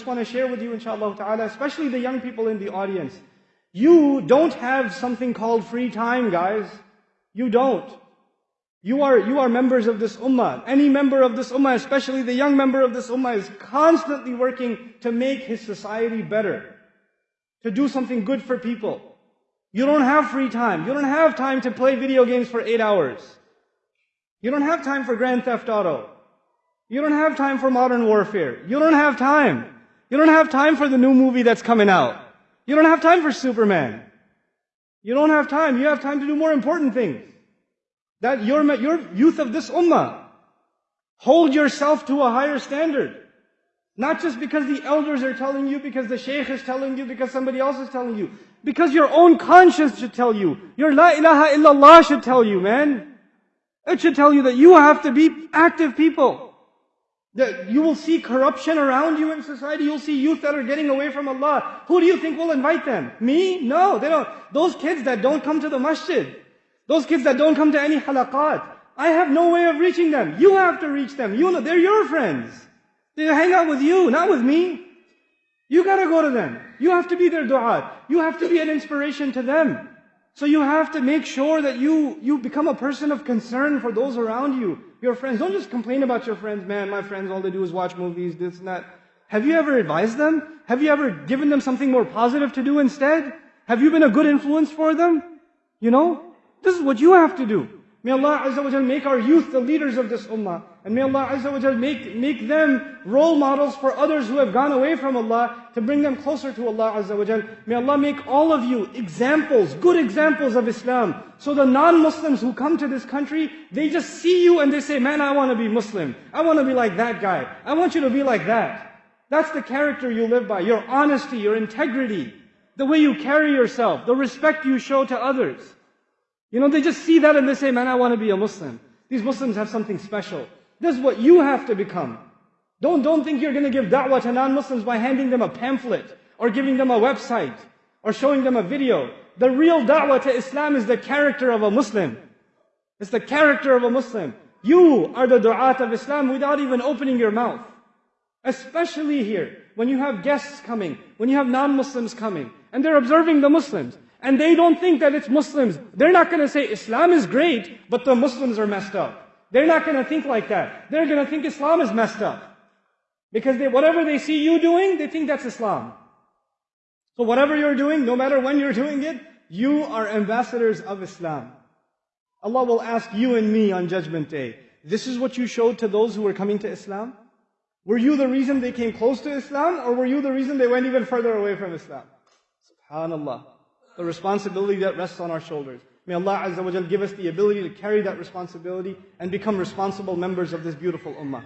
just want to share with you, inshallah ta'ala, especially the young people in the audience. You don't have something called free time, guys. You don't. You are, you are members of this ummah. Any member of this ummah, especially the young member of this ummah, is constantly working to make his society better. To do something good for people. You don't have free time. You don't have time to play video games for eight hours. You don't have time for Grand Theft Auto. You don't have time for modern warfare. You don't have time. You don't have time for the new movie that's coming out. You don't have time for Superman. You don't have time. You have time to do more important things. That your, your youth of this ummah. Hold yourself to a higher standard. Not just because the elders are telling you, because the sheikh is telling you, because somebody else is telling you. Because your own conscience should tell you. Your la ilaha illallah should tell you, man. It should tell you that you have to be active people. That you will see corruption around you in society. You'll see youth that are getting away from Allah. Who do you think will invite them? Me? No, they don't. Those kids that don't come to the masjid. Those kids that don't come to any halaqat. I have no way of reaching them. You have to reach them. You know, they're your friends. They hang out with you, not with me. You gotta go to them. You have to be their du'at. You have to be an inspiration to them. So you have to make sure that you, you become a person of concern for those around you, your friends. Don't just complain about your friends, man, my friends, all they do is watch movies, this and that. Have you ever advised them? Have you ever given them something more positive to do instead? Have you been a good influence for them? You know? This is what you have to do. May Allah Azza wa make our youth the leaders of this ummah. And may Allah Azza wa make, make them role models for others who have gone away from Allah to bring them closer to Allah Azza wa May Allah make all of you examples, good examples of Islam. So the non-Muslims who come to this country, they just see you and they say, man, I want to be Muslim. I want to be like that guy. I want you to be like that. That's the character you live by. Your honesty, your integrity, the way you carry yourself, the respect you show to others. You know, they just see that and they say, man, I want to be a Muslim. These Muslims have something special. This is what you have to become. Don't, don't think you're going to give da'wah to non-Muslims by handing them a pamphlet or giving them a website or showing them a video. The real da'wah to Islam is the character of a Muslim. It's the character of a Muslim. You are the du'at of Islam without even opening your mouth. Especially here, when you have guests coming, when you have non-Muslims coming, and they're observing the Muslims. And they don't think that it's Muslims. They're not going to say Islam is great, but the Muslims are messed up. They're not going to think like that. They're going to think Islam is messed up. Because they, whatever they see you doing, they think that's Islam. So whatever you're doing, no matter when you're doing it, you are ambassadors of Islam. Allah will ask you and me on Judgment Day, this is what you showed to those who were coming to Islam? Were you the reason they came close to Islam, or were you the reason they went even further away from Islam? Subhanallah the responsibility that rests on our shoulders. May Allah Azza wa give us the ability to carry that responsibility and become responsible members of this beautiful ummah.